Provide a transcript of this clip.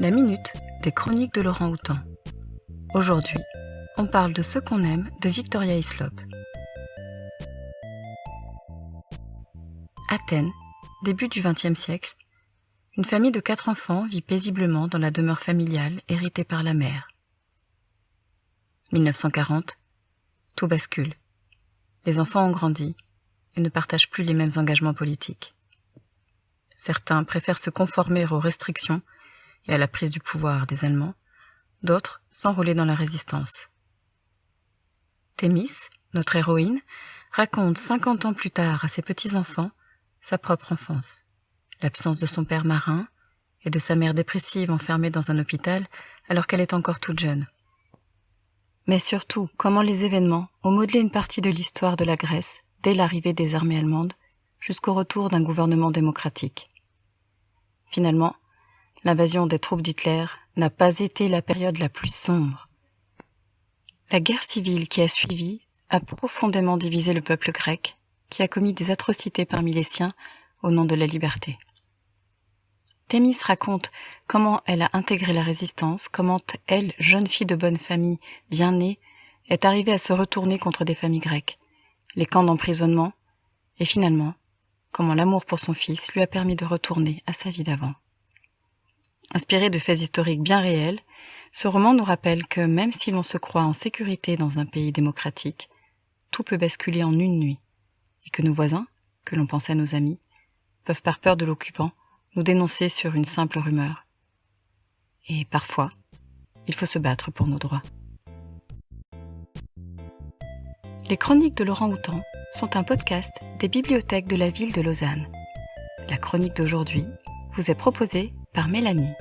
La minute des chroniques de Laurent Houtan. Aujourd'hui, on parle de ce qu'on aime de Victoria Hislop. Athènes, début du XXe siècle, une famille de quatre enfants vit paisiblement dans la demeure familiale héritée par la mère. 1940, tout bascule. Les enfants ont grandi et ne partagent plus les mêmes engagements politiques. Certains préfèrent se conformer aux restrictions et à la prise du pouvoir des Allemands, d'autres s'enrôler dans la résistance. Thémis, notre héroïne, raconte cinquante ans plus tard à ses petits-enfants sa propre enfance, l'absence de son père marin et de sa mère dépressive enfermée dans un hôpital alors qu'elle est encore toute jeune. Mais surtout, comment les événements ont modelé une partie de l'histoire de la Grèce dès l'arrivée des armées allemandes jusqu'au retour d'un gouvernement démocratique. Finalement, l'invasion des troupes d'Hitler n'a pas été la période la plus sombre. La guerre civile qui a suivi a profondément divisé le peuple grec, qui a commis des atrocités parmi les siens au nom de la liberté. Thémis raconte comment elle a intégré la résistance, comment elle, jeune fille de bonne famille, bien née, est arrivée à se retourner contre des familles grecques, les camps d'emprisonnement, et finalement, comment l'amour pour son fils lui a permis de retourner à sa vie d'avant. Inspiré de faits historiques bien réels, ce roman nous rappelle que même si l'on se croit en sécurité dans un pays démocratique, tout peut basculer en une nuit, et que nos voisins, que l'on pensait nos amis, peuvent par peur de l'occupant nous dénoncer sur une simple rumeur. Et parfois, il faut se battre pour nos droits. Les chroniques de Laurent Houtan sont un podcast des bibliothèques de la ville de Lausanne. La chronique d'aujourd'hui vous est proposée par Mélanie.